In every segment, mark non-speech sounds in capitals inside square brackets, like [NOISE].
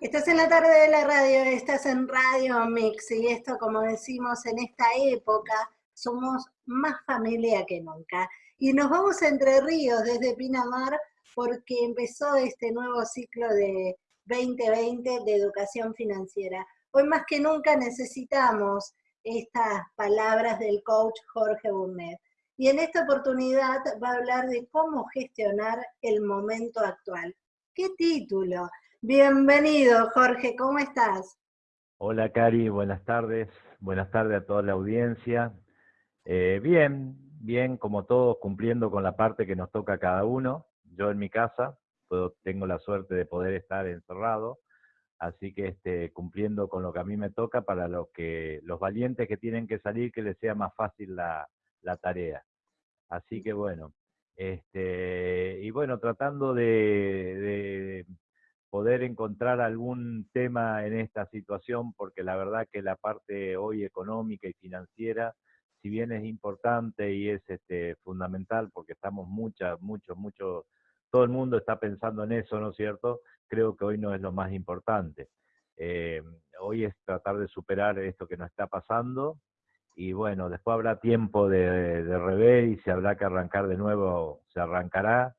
Estás en la tarde de la radio, estás en Radio Mix y esto, como decimos, en esta época somos más familia que nunca. Y nos vamos Entre Ríos desde Pinamar porque empezó este nuevo ciclo de 2020 de educación financiera. Hoy más que nunca necesitamos estas palabras del coach Jorge Burnett. Y en esta oportunidad va a hablar de cómo gestionar el momento actual. ¿Qué título? Bienvenido, Jorge, ¿cómo estás? Hola, Cari, buenas tardes. Buenas tardes a toda la audiencia. Eh, bien, bien, como todos, cumpliendo con la parte que nos toca a cada uno. Yo en mi casa puedo, tengo la suerte de poder estar encerrado, así que este, cumpliendo con lo que a mí me toca para los, que, los valientes que tienen que salir, que les sea más fácil la, tarea. Así que bueno, este, y bueno, tratando de poder encontrar algún tema en esta situación, porque la verdad que la parte hoy económica y financiera, si bien es importante y es este, fundamental, porque estamos muchas, muchos, muchos, todo el mundo está pensando en eso, ¿no es cierto? Creo que hoy no es lo más importante. Eh, hoy es tratar de superar esto que nos está pasando y bueno, después habrá tiempo de, de revés y si habrá que arrancar de nuevo, se arrancará.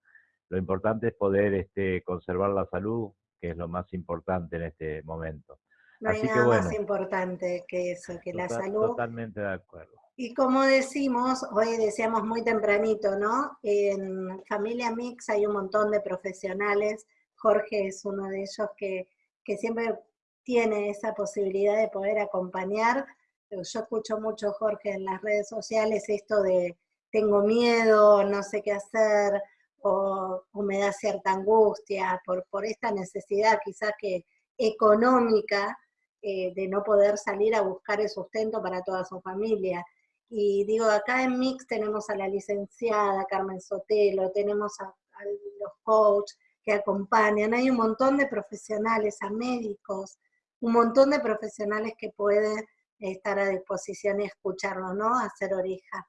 Lo importante es poder este, conservar la salud, que es lo más importante en este momento. No hay nada más importante que eso, que la salud. Totalmente de acuerdo. Y como decimos, hoy decíamos muy tempranito, ¿no? En Familia Mix hay un montón de profesionales, Jorge es uno de ellos que, que siempre tiene esa posibilidad de poder acompañar. Yo escucho mucho, Jorge, en las redes sociales esto de tengo miedo, no sé qué hacer, o, me da cierta angustia por, por esta necesidad quizás que económica eh, de no poder salir a buscar el sustento para toda su familia. Y digo, acá en Mix tenemos a la licenciada Carmen Sotelo, tenemos a, a los coaches que acompañan, hay un montón de profesionales, a médicos, un montón de profesionales que pueden estar a disposición y escucharlo, ¿no? Hacer oreja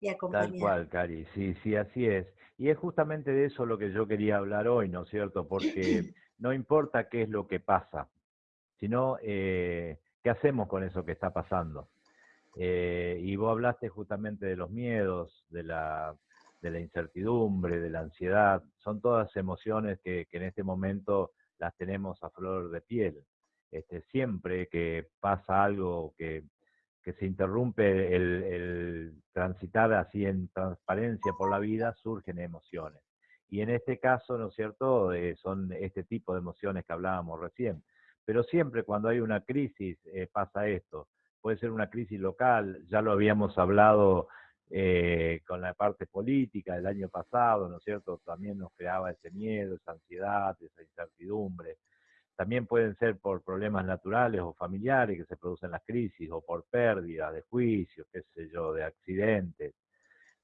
y acompañar. Tal cual, Cari, sí, sí, así es. Y es justamente de eso lo que yo quería hablar hoy, ¿no es cierto? Porque [CLEARS THROAT] no importa qué es lo que pasa, sino eh, qué hacemos con eso que está pasando. Eh, y vos hablaste justamente de los miedos, de la, de la incertidumbre, de la ansiedad. Son todas emociones que, que en este momento las tenemos a flor de piel. Este, siempre que pasa algo que que se interrumpe el, transitar así en transparencia por la vida, surgen emociones. Y en este caso, ¿no es cierto?, eh, son este tipo de emociones que hablábamos recién. Pero siempre cuando hay una crisis eh, pasa esto. Puede ser una crisis local, ya lo habíamos hablado eh, con la parte política del año pasado, ¿no es cierto? También nos creaba ese miedo, esa ansiedad, esa incertidumbre. También pueden ser por problemas naturales o familiares que se producen las crisis, o por pérdidas de juicios, qué sé yo, de accidentes.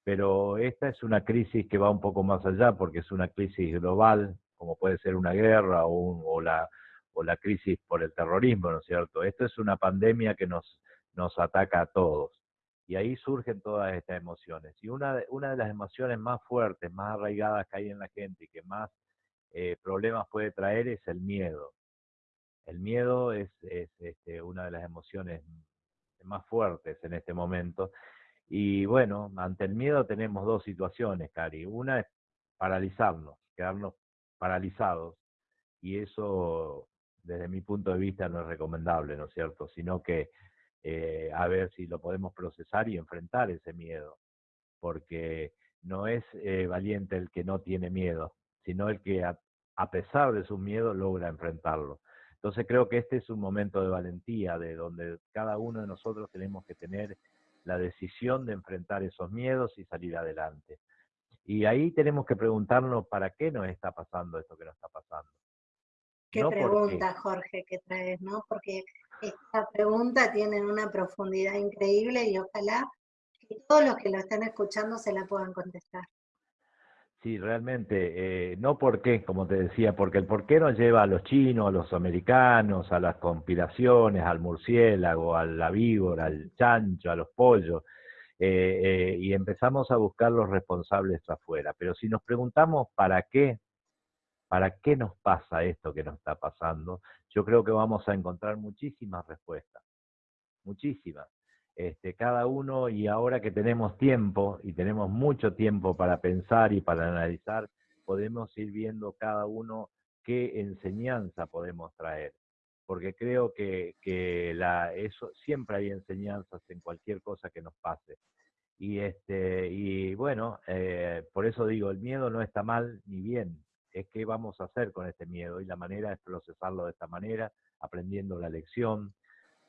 Pero esta es una crisis que va un poco más allá porque es una crisis global, como puede ser una guerra o, la, o la crisis por el terrorismo, ¿no es cierto? Esto es una pandemia que nos, nos ataca a todos. Y ahí surgen todas estas emociones. Y una, una de las emociones más fuertes, más arraigadas que hay en la gente y que más eh, problemas puede traer es el miedo. El miedo es, este, una de las emociones más fuertes en este momento. Y bueno, ante el miedo tenemos dos situaciones, Cari. Una es paralizarnos, quedarnos paralizados. Y eso, desde mi punto de vista, no es recomendable, ¿no es cierto? Sino que eh, a ver si lo podemos procesar y enfrentar ese miedo. Porque no es eh, valiente el que no tiene miedo, sino el que a pesar de su miedo logra enfrentarlo. Entonces creo que este es un momento de valentía, de donde cada uno de nosotros tenemos que tener la decisión de enfrentar esos miedos y salir adelante. Y ahí tenemos que preguntarnos para qué nos está pasando esto que nos está pasando. Qué pregunta, Jorge, que traes, ¿no? Porque esta pregunta tiene una profundidad increíble y ojalá que todos los que lo están escuchando se la puedan contestar. Sí, realmente, eh, no por qué, como te decía, porque el por qué nos lleva a los chinos, a los americanos, a las conspiraciones, al murciélago, a la víbora, al chancho, a los pollos, eh, eh, y empezamos a buscar los responsables afuera. Pero si nos preguntamos para qué, ¿Para qué nos pasa esto que nos está pasando? Yo creo que vamos a encontrar muchísimas respuestas, muchísimas. Este, cada uno, y ahora que tenemos tiempo, y tenemos mucho tiempo para pensar y para analizar, podemos ir viendo cada uno qué enseñanza podemos traer. Porque creo que, la, eso, siempre hay enseñanzas en cualquier cosa que nos pase. Y, este, y bueno, eh, por eso digo, el miedo no está mal ni bien, es qué vamos a hacer con este miedo y la manera es procesarlo de esta manera, aprendiendo la lección.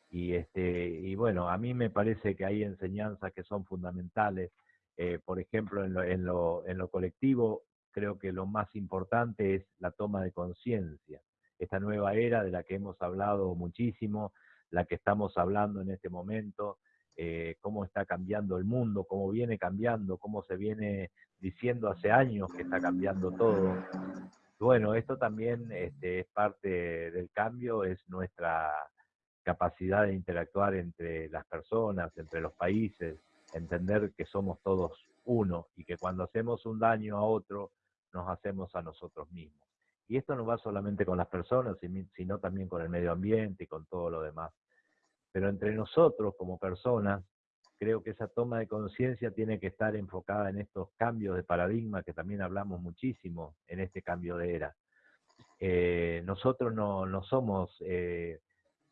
Y, este, y bueno, a mí me parece que hay enseñanzas que son fundamentales. Eh, por ejemplo, en lo, en, lo, en lo colectivo, creo que lo más importante es la toma de conciencia. Esta nueva era de la que hemos hablado muchísimo, la que estamos hablando en este momento, eh, cómo está cambiando el mundo, cómo viene cambiando, cómo se viene diciendo hace años que está cambiando todo. Bueno, esto también este, es parte del cambio, es nuestra capacidad de interactuar entre las personas, entre los países, entender que somos todos uno y que cuando hacemos un daño a otro, nos hacemos a nosotros mismos. Y esto no va solamente con las personas, sino también con el medio ambiente y con todo lo demás. Pero entre nosotros como personas creo que esa toma de conciencia tiene que estar enfocada en estos cambios de paradigma que también hablamos muchísimo en este cambio de era. Eh, nosotros no, somos eh,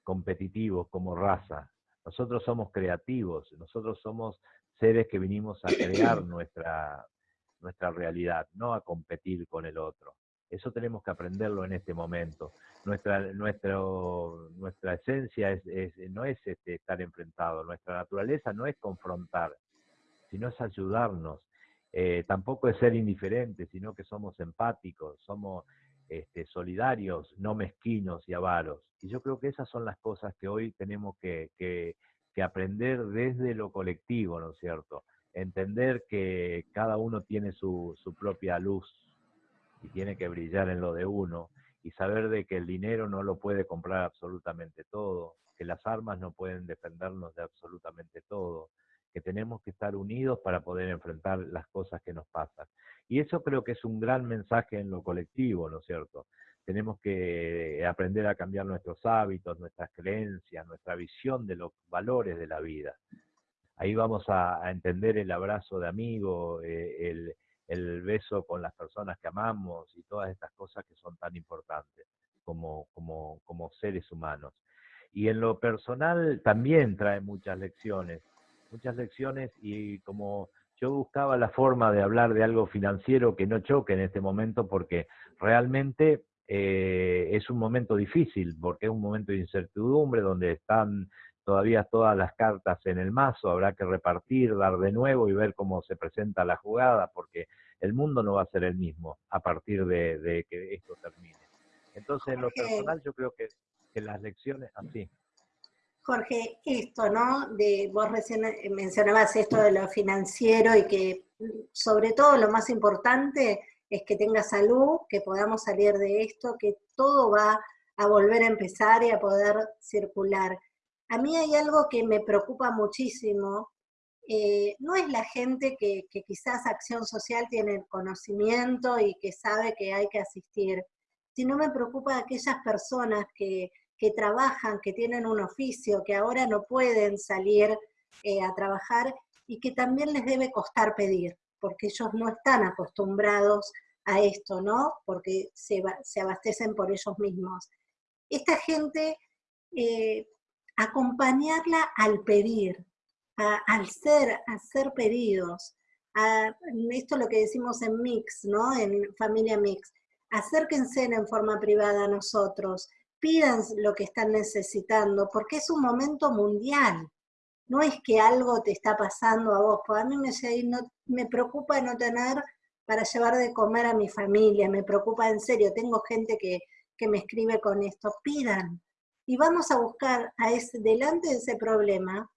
competitivos como raza, nosotros somos creativos, nosotros somos seres que vinimos a crear [CLEARS THROAT] nuestra, nuestra realidad, no a competir con el otro. Eso tenemos que aprenderlo en este momento. Nuestra, nuestro, nuestra esencia es, no es este, estar enfrentado, nuestra naturaleza no es confrontar, sino es ayudarnos. Eh, tampoco es ser indiferentes, sino que somos empáticos, somos este, solidarios, no mezquinos y avaros. Y yo creo que esas son las cosas que hoy tenemos que, aprender desde lo colectivo, ¿no es cierto? Entender que cada uno tiene su propia luz, y tiene que brillar en lo de uno y saber de que el dinero no lo puede comprar absolutamente todo, que las armas no pueden defendernos de absolutamente todo, que tenemos que estar unidos para poder enfrentar las cosas que nos pasan. Y eso creo que es un gran mensaje en lo colectivo, ¿no es cierto? Tenemos que aprender a cambiar nuestros hábitos, nuestras creencias, nuestra visión de los valores de la vida. Ahí vamos a, entender el abrazo de amigo, eh, el, el beso con las personas que amamos y todas estas cosas que son tan importantes como, como, como seres humanos. Y en lo personal también trae muchas lecciones, muchas lecciones y como yo buscaba la forma de hablar de algo financiero que no choque en este momento porque realmente eh, es un momento difícil, porque es un momento de incertidumbre donde están todavía todas las cartas en el mazo, habrá que repartir, dar de nuevo y ver cómo se presenta la jugada, porque el mundo no va a ser el mismo a partir de, que esto termine. Entonces, en lo personal, yo creo que, las lecciones, así. Jorge, esto, ¿no? De, vos recién mencionabas esto de lo financiero y que sobre todo lo más importante es que tenga salud, que podamos salir de esto, que todo va a volver a empezar y a poder circular. A mí hay algo que me preocupa muchísimo, eh, no es la gente que, quizás acción social tiene el conocimiento y que sabe que hay que asistir, sino me preocupa aquellas personas que, trabajan, que tienen un oficio, que ahora no pueden salir eh, a trabajar y que también les debe costar pedir, porque ellos no están acostumbrados a esto, ¿no? Porque se, abastecen por ellos mismos. Esta gente eh, acompañarla al pedir, al ser, hacer pedidos, esto es lo que decimos en Mix, ¿no? En Familia Mix, acérquense en forma privada a nosotros, pidan lo que están necesitando, porque es un momento mundial. No es que algo te está pasando a vos, a mí me, me preocupa no tener para llevar de comer a mi familia, me preocupa en serio, tengo gente que, que me escribe con esto, pidan, y vamos a buscar a delante de ese problema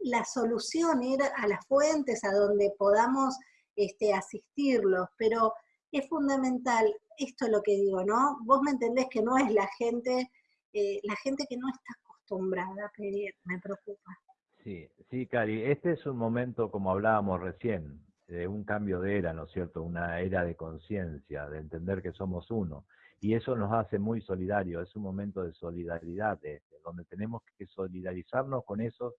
la solución, ir a las fuentes a donde podamos este, asistirlos, pero es fundamental, esto es lo que digo, ¿no? Vos me entendés que no es la gente, eh, la gente que no está acostumbrada a pedir, me preocupa. Sí, sí, Cari, este es un momento, como hablábamos recién, de un cambio de era, ¿no es cierto? Una era de conciencia, de entender que somos uno. Y eso nos hace muy solidarios, es un momento de solidaridad, donde tenemos que solidarizarnos con esos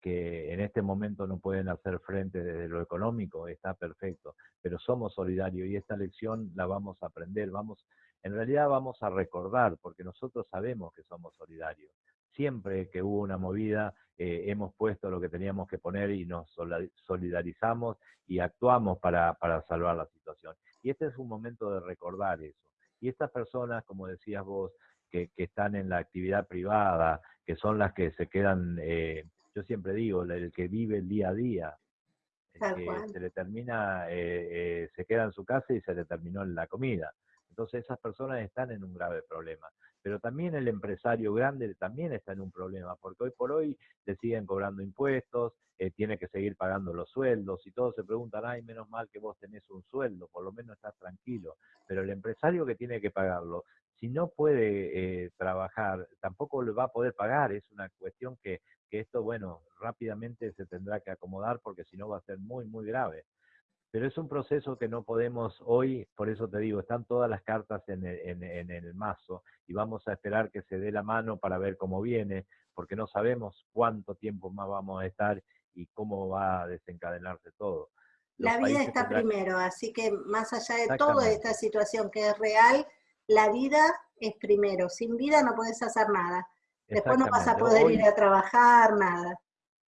que en este momento no pueden hacer frente desde lo económico, está perfecto, pero somos solidarios y esta lección la vamos a aprender, vamos, en realidad vamos a recordar, porque nosotros sabemos que somos solidarios. Siempre que hubo una movida, eh, hemos puesto lo que teníamos que poner y nos solidarizamos y actuamos para, para salvar la situación. Y este es un momento de recordar eso. Y estas personas, como decías vos, que, que están en la actividad privada, que son las que se quedan eh, yo siempre digo, el que vive el día a día, que se le termina, eh, eh, se queda en su casa y se le terminó la comida. Entonces esas personas están en un grave problema. Pero también el empresario grande también está en un problema, porque hoy por hoy le siguen cobrando impuestos, eh, tiene que seguir pagando los sueldos y todos se preguntan, ay, menos mal que vos tenés un sueldo, por lo menos estás tranquilo. Pero el empresario que tiene que pagarlo, si no puede trabajar, tampoco le va a poder pagar. Es una cuestión que que esto, bueno, rápidamente se tendrá que acomodar porque si no va a ser muy, muy grave. Pero es un proceso que no podemos hoy, por eso te digo, están todas las cartas en el, en, el mazo y vamos a esperar que se dé la mano para ver cómo viene, porque no sabemos cuánto tiempo más vamos a estar y cómo va a desencadenarse todo. la vida está primero, así que más allá de toda esta situación que es real, la vida es primero. Sin vida no puedes hacer nada. Después no vas a poder ir a trabajar, nada.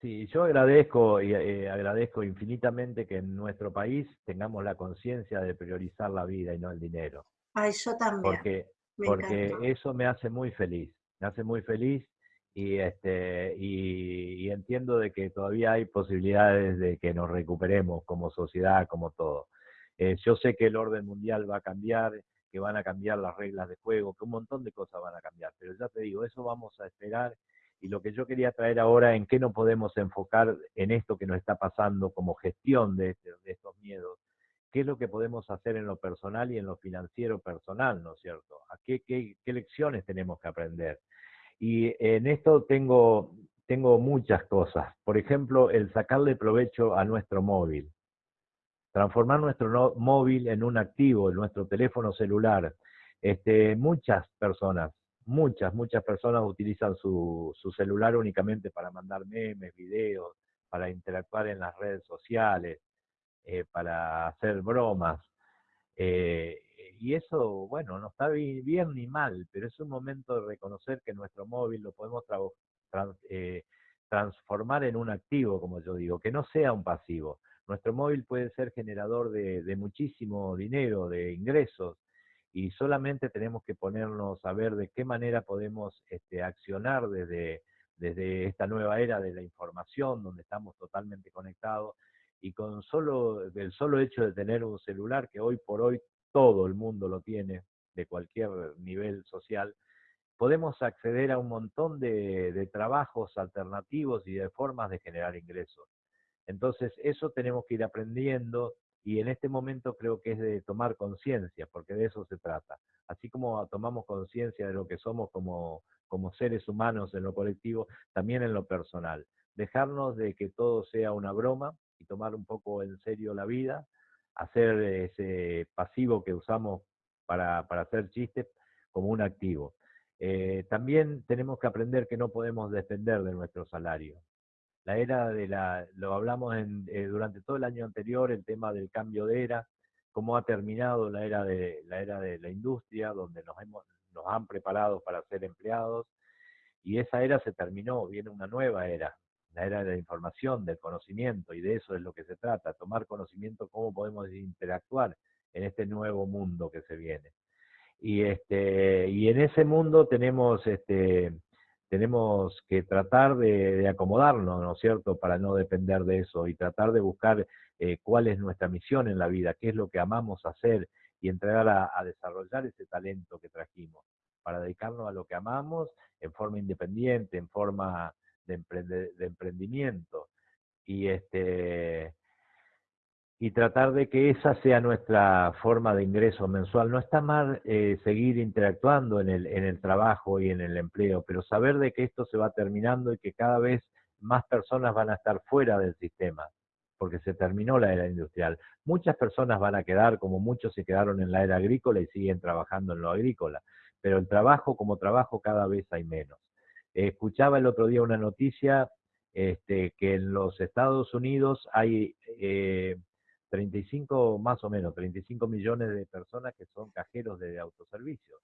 Sí, yo agradezco y eh, agradezco infinitamente que en nuestro país tengamos la conciencia de priorizar la vida y no el dinero. Ay, yo también. Porque, porque eso me hace muy feliz, me hace muy feliz y este y, entiendo de que todavía hay posibilidades de que nos recuperemos como sociedad, como todo. Eh, yo sé que el orden mundial va a cambiar, que van a cambiar las reglas de juego, que un montón de cosas van a cambiar. Pero ya te digo, eso vamos a esperar. Y lo que yo quería traer ahora, en qué no podemos enfocar en esto que nos está pasando como gestión de, este, estos miedos, qué es lo que podemos hacer en lo personal y en lo financiero personal, ¿no es cierto? ¿A qué, qué, qué lecciones tenemos que aprender? Y en esto tengo, tengo muchas cosas. Por ejemplo, el sacarle provecho a nuestro móvil transformar nuestro móvil en un activo, en nuestro teléfono celular. Este, muchas personas, muchas, muchas personas utilizan su, celular únicamente para mandar memes, videos, para interactuar en las redes sociales, eh, para hacer bromas. Eh, y eso, bueno, no está bien ni mal, pero es un momento de reconocer que nuestro móvil lo podemos eh, transformar en un activo, como yo digo, que no sea un pasivo. Nuestro móvil puede ser generador de, muchísimo dinero, de ingresos, y solamente tenemos que ponernos a ver de qué manera podemos este, accionar desde, desde esta nueva era de la información, donde estamos totalmente conectados, y con solo, el solo hecho de tener un celular, que hoy por hoy todo el mundo lo tiene, de cualquier nivel social, podemos acceder a un montón de trabajos alternativos y de formas de generar ingresos. Entonces, eso tenemos que ir aprendiendo y en este momento creo que es de tomar conciencia, porque de eso se trata. Así como tomamos conciencia de lo que somos como, como seres humanos en lo colectivo, también en lo personal. Dejarnos de que todo sea una broma y tomar un poco en serio la vida, hacer ese pasivo que usamos para, para hacer chistes como un activo. Eh, también tenemos que aprender que no podemos depender de nuestro salario la era de la, lo hablamos en, eh, durante todo el año anterior, el tema del cambio de era, cómo ha terminado la era de la era de la industria, donde nos hemos, nos han preparado para ser empleados, y esa era se terminó, viene una nueva era, la era de la información, del conocimiento, y de eso es lo que se trata, tomar conocimiento cómo podemos interactuar en este nuevo mundo que se viene. Y este, y en ese mundo tenemos este tenemos que tratar de, acomodarnos, ¿no es cierto?, para no depender de eso y tratar de buscar eh, cuál es nuestra misión en la vida, qué es lo que amamos hacer y entregar a, desarrollar ese talento que trajimos para dedicarnos a lo que amamos en forma independiente, en forma de emprendimiento. Y este, y tratar de que esa sea nuestra forma de ingreso mensual. No está mal eh, seguir interactuando en el, en el trabajo y en el empleo, pero saber de que esto se va terminando y que cada vez más personas van a estar fuera del sistema. porque se terminó la era industrial. Muchas personas van a quedar, como muchos se quedaron en la era agrícola y siguen trabajando en lo agrícola, pero el trabajo como trabajo cada vez hay menos. escuchaba el otro día una noticia este, que en los Estados Unidos hay 35, eh, más o menos, 35 millones de personas que son cajeros de autoservicios.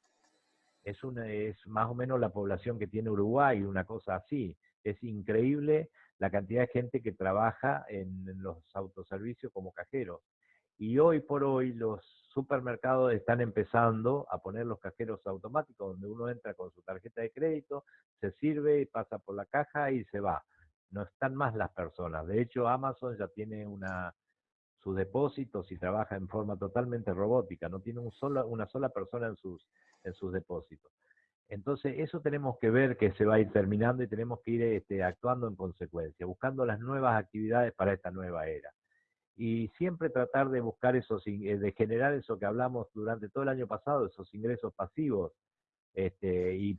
Es, una, es más o menos la población que tiene Uruguay, una cosa así. Es increíble la cantidad de gente que trabaja en, los autoservicios como cajeros. Y hoy por hoy los supermercados están empezando a poner los cajeros automáticos, donde uno entra con su tarjeta de crédito, se sirve, pasa por la caja y se va. No están más las personas. De hecho, Amazon ya tiene una, sus depósitos y trabaja en forma totalmente robótica. No tiene un solo, una sola persona en sus, en sus depósitos. Entonces, eso tenemos que ver que se va a ir terminando y tenemos que ir este, actuando en consecuencia, buscando las nuevas actividades para esta nueva era. Y siempre tratar de buscar esos, eh, de generar eso que hablamos durante todo el año pasado, esos ingresos pasivos. Este, y,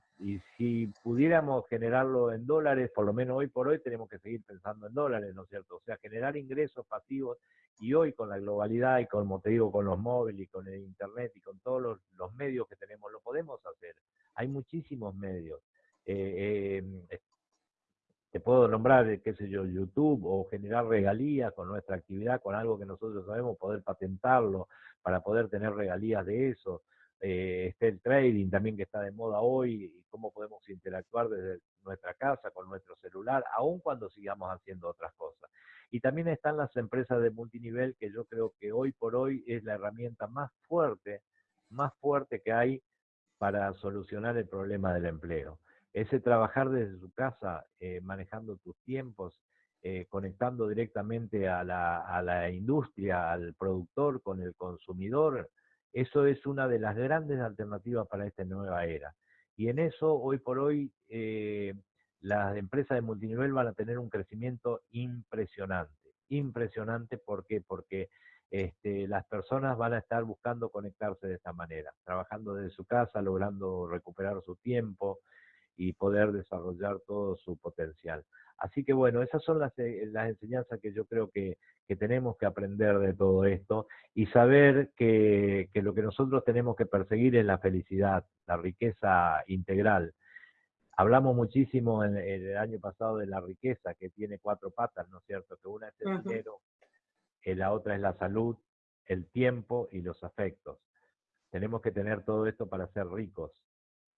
si pudiéramos generarlo en dólares, por lo menos hoy por hoy tenemos que seguir pensando en dólares, ¿no es cierto? O sea, generar ingresos pasivos y hoy con la globalidad y como te digo, con los móviles y con el internet y con todos los, los medios que tenemos, lo podemos hacer. Hay muchísimos medios. Eh, em, te puedo nombrar, qué sé yo, YouTube o generar regalías con nuestra actividad, con algo que nosotros sabemos, poder patentarlo para poder tener regalías de eso. Eh, está el trading también que está de moda hoy y cómo podemos interactuar desde nuestra casa con nuestro celular, aun cuando sigamos haciendo otras cosas. Y también están las empresas de multinivel que yo creo que hoy por hoy es la herramienta más fuerte, más fuerte que hay para solucionar el problema del empleo. Ese trabajar desde su casa, eh, manejando tus tiempos, eh, conectando directamente a la, industria, al productor, con el consumidor, eso es una de las grandes alternativas para esta nueva era. Y en eso, hoy por hoy, eh, las empresas de multinivel van a tener un crecimiento impresionante. Impresionante, ¿por qué? Porque este, las personas van a estar buscando conectarse de esta manera, trabajando desde su casa, logrando recuperar su tiempo y poder desarrollar todo su potencial. Así que bueno, esas son las, eh, las enseñanzas que yo creo que, que, tenemos que aprender de todo esto y saber que, que lo que nosotros tenemos que perseguir es la felicidad, la riqueza integral. Hablamos muchísimo en, el año pasado de la riqueza que tiene cuatro patas, ¿no es cierto? Que una es el dinero, la otra es la salud, el tiempo y los afectos. Tenemos que tener todo esto para ser ricos,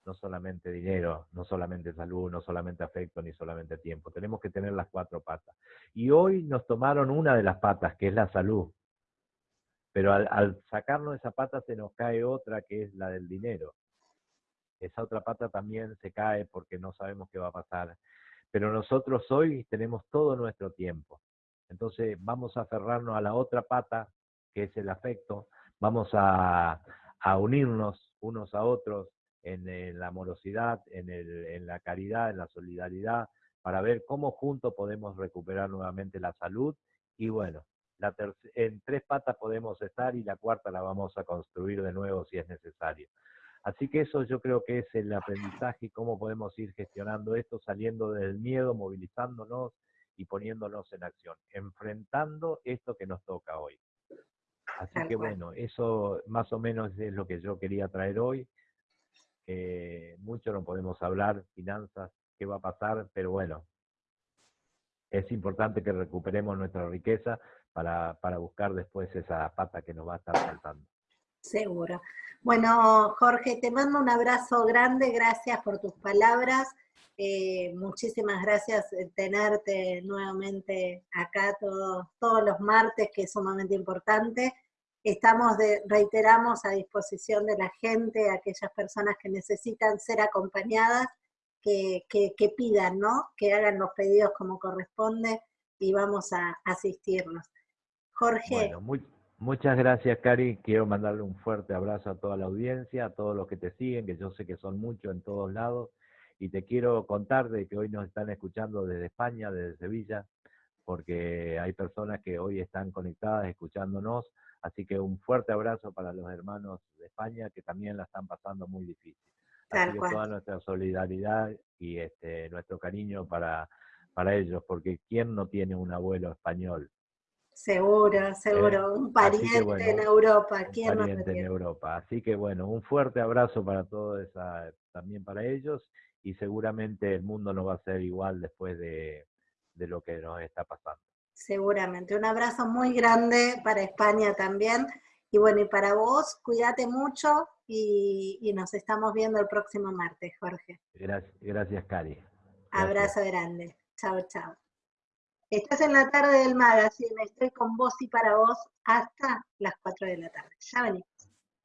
no solamente dinero, no solamente salud, no solamente afecto, ni solamente tiempo. Tenemos que tener las cuatro patas. Y hoy nos tomaron una de las patas, que es la salud. Pero al, sacarnos esa pata se nos cae otra, que es la del dinero. Esa otra pata también se cae porque no sabemos qué va a pasar. Pero nosotros hoy tenemos todo nuestro tiempo. Entonces vamos a aferrarnos a la otra pata, que es el afecto, vamos a, unirnos unos a otros en, la amorosidad, en, la caridad, en la solidaridad, para ver cómo juntos podemos recuperar nuevamente la salud y bueno, la en tres patas podemos estar y la cuarta la vamos a construir de nuevo si es necesario. Así que eso yo creo que es el aprendizaje y cómo podemos ir gestionando esto, saliendo del miedo, movilizándonos, y poniéndonos en acción, enfrentando esto que nos toca hoy. Así que bueno, eso más o menos es lo que yo quería traer hoy. Mucho no podemos hablar, finanzas, qué va a pasar, pero bueno, es importante que recuperemos nuestra riqueza para, para buscar después esa pata que nos va a estar faltando. Seguro. Bueno, Jorge, te mando un abrazo grande, gracias por tus palabras. Eh, muchísimas gracias de tenerte nuevamente acá todos, todos los martes, que es sumamente importante. Estamos, de, reiteramos, a disposición de la gente, aquellas personas que necesitan ser acompañadas, que, que, pidan, ¿no? Que hagan los pedidos como corresponde y vamos a asistirnos. Jorge. Muchas gracias, Cari. Quiero mandarle un fuerte abrazo a toda la audiencia, a todos los que te siguen, que yo sé que son muchos en todos lados y te quiero contar de que hoy nos están escuchando desde España, desde Sevilla, porque hay personas que hoy están conectadas escuchándonos, así que un fuerte abrazo para los hermanos de España que también la están pasando muy difícil. Así que toda nuestra solidaridad y este, nuestro cariño para, para ellos, porque ¿quién no tiene un abuelo español? Seguro, seguro. un pariente en Europa. ¿Quién un pariente en Europa. Así que bueno, un fuerte abrazo para todos, también para ellos, y seguramente el mundo no va a ser igual después de, de lo que nos está pasando. Seguramente. Un abrazo muy grande para España también. Y bueno, y para vos, cuídate mucho y, nos estamos viendo el próximo martes, Jorge. Gracias, gracias Cari. Abrazo grande. Chao, chao. Estás en la tarde del magazine, estoy con vos y para vos hasta las 4 de la tarde. Ya venimos.